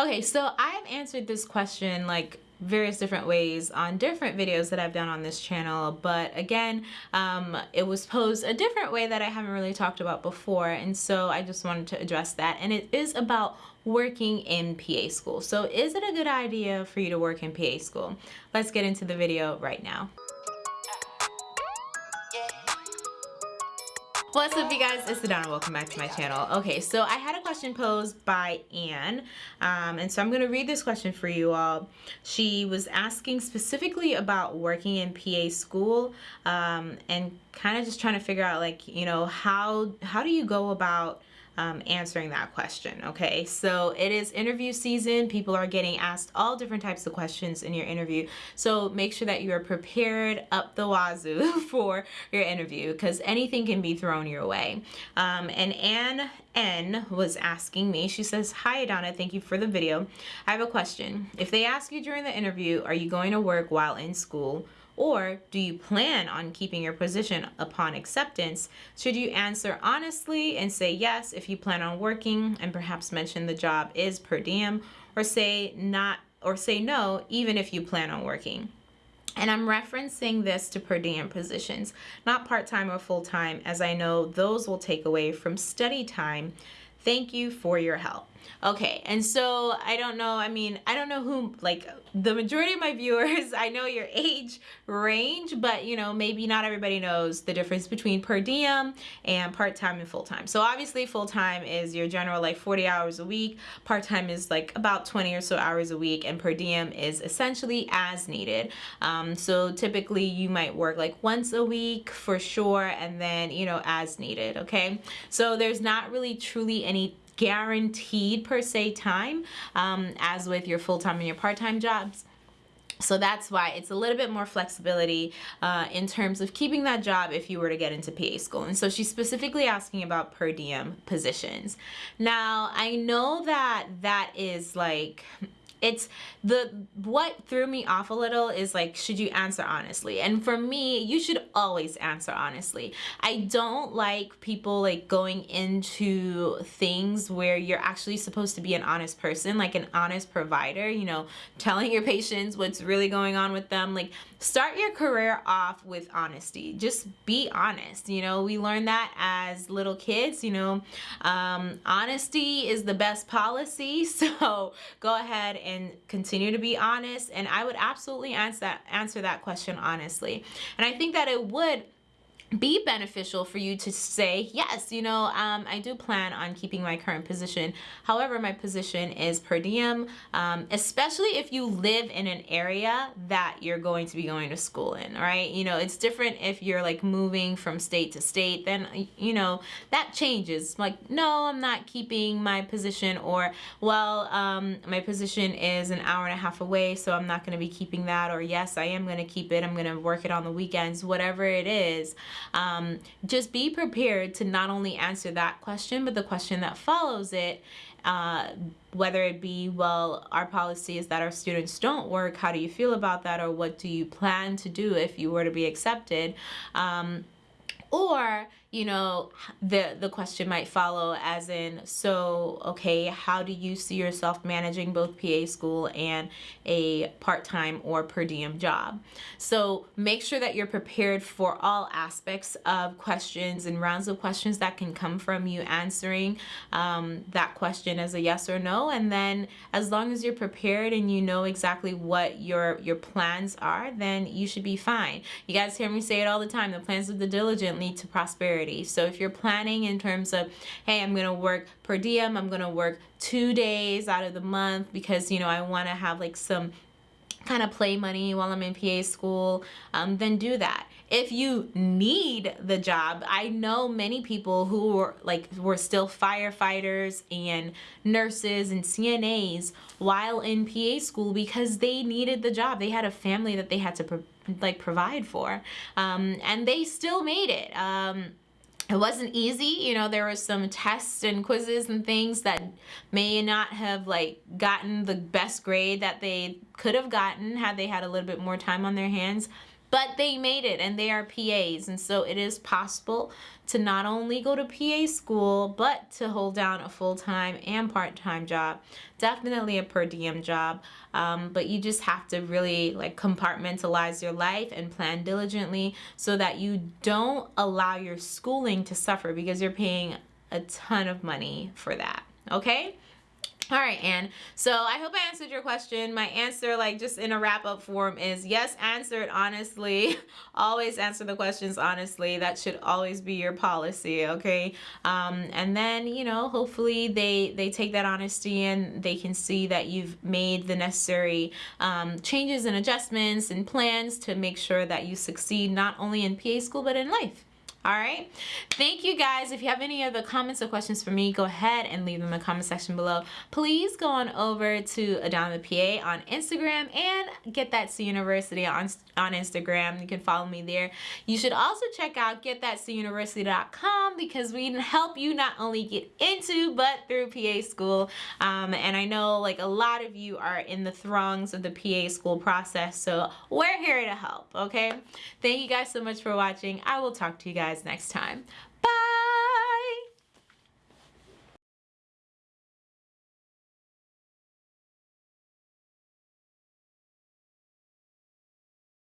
Okay, so I've answered this question like various different ways on different videos that I've done on this channel but again um, it was posed a different way that I haven't really talked about before and so I just wanted to address that and it is about working in PA school. So is it a good idea for you to work in PA school? Let's get into the video right now What's up you guys, it's Adana, welcome back to my channel. Okay, so I had a question posed by Anne, um, and so I'm going to read this question for you all. She was asking specifically about working in PA school um, and kind of just trying to figure out like, you know, how, how do you go about um, answering that question. Okay, so it is interview season. People are getting asked all different types of questions in your interview. So make sure that you are prepared up the wazoo for your interview because anything can be thrown your way. Um, and Anne N was asking me, she says, Hi Donna, thank you for the video. I have a question. If they ask you during the interview, are you going to work while in school? Or do you plan on keeping your position upon acceptance? Should you answer honestly and say yes if you plan on working and perhaps mention the job is per diem or say not or say no even if you plan on working? And I'm referencing this to per diem positions, not part-time or full-time, as I know those will take away from study time. Thank you for your help. Okay, and so I don't know, I mean, I don't know who, like, the majority of my viewers, I know your age range, but, you know, maybe not everybody knows the difference between per diem and part-time and full-time. So obviously full-time is your general, like, 40 hours a week. Part-time is, like, about 20 or so hours a week, and per diem is essentially as needed. Um, so typically you might work, like, once a week for sure, and then, you know, as needed, okay? So there's not really truly any guaranteed per se time um, as with your full-time and your part-time jobs. So that's why it's a little bit more flexibility uh, in terms of keeping that job if you were to get into PA school. And so she's specifically asking about per diem positions. Now, I know that that is like it's the what threw me off a little is like should you answer honestly? And for me you should always answer honestly. I don't like people like going into things where you're actually supposed to be an honest person like an honest provider you know telling your patients what's really going on with them. Like start your career off with honesty. Just be honest you know? We learned that as little kids you know? Um, honesty is the best policy so go ahead and and continue to be honest and I would absolutely answer that answer that question honestly. And I think that it would be beneficial for you to say yes you know um, I do plan on keeping my current position. However my position is per diem um, especially if you live in an area that you're going to be going to school in right? You know it's different if you're like moving from state to state then you know that changes. Like no I'm not keeping my position or well um, my position is an hour and a half away so I'm not going to be keeping that or yes I am going to keep it I'm going to work it on the weekends whatever it is um, just be prepared to not only answer that question, but the question that follows it, uh, whether it be, well, our policy is that our students don't work, how do you feel about that, or what do you plan to do if you were to be accepted? Um, or you know the the question might follow as in so okay how do you see yourself managing both PA school and a part-time or per diem job? So make sure that you're prepared for all aspects of questions and rounds of questions that can come from you answering um, that question as a yes or no. And then as long as you're prepared and you know exactly what your your plans are then you should be fine. You guys hear me say it all the time the plans of the diligent lead to prosperity. So if you're planning in terms of, hey, I'm going to work per diem, I'm going to work two days out of the month because, you know, I want to have like some kind of play money while I'm in PA school, um, then do that. If you need the job, I know many people who were like were still firefighters and nurses and CNAs while in PA school because they needed the job. They had a family that they had to pro like provide for, um, and they still made it. Um, it wasn't easy. You know there were some tests and quizzes and things that may not have like gotten the best grade that they could have gotten had they had a little bit more time on their hands but they made it and they are PAs. And so it is possible to not only go to PA school, but to hold down a full time and part time job. Definitely a per diem job. Um, but you just have to really like compartmentalize your life and plan diligently so that you don't allow your schooling to suffer because you're paying a ton of money for that. Okay? All right, Anne. So I hope I answered your question. My answer, like just in a wrap up form, is yes, answer it honestly. always answer the questions honestly. That should always be your policy, okay? Um, and then, you know, hopefully they, they take that honesty and they can see that you've made the necessary um, changes and adjustments and plans to make sure that you succeed not only in PA school but in life all right. Thank you guys. If you have any other comments or questions for me go ahead and leave them in the comment section below. Please go on over to adama PA on Instagram and get that C University on on Instagram. You can follow me there. You should also check out getthatcuniversity.com because we help you not only get into but through PA school. Um, and I know like a lot of you are in the throngs of the PA school process so we're here to help okay? Thank you guys so much for watching. I will talk to you guys guys next time.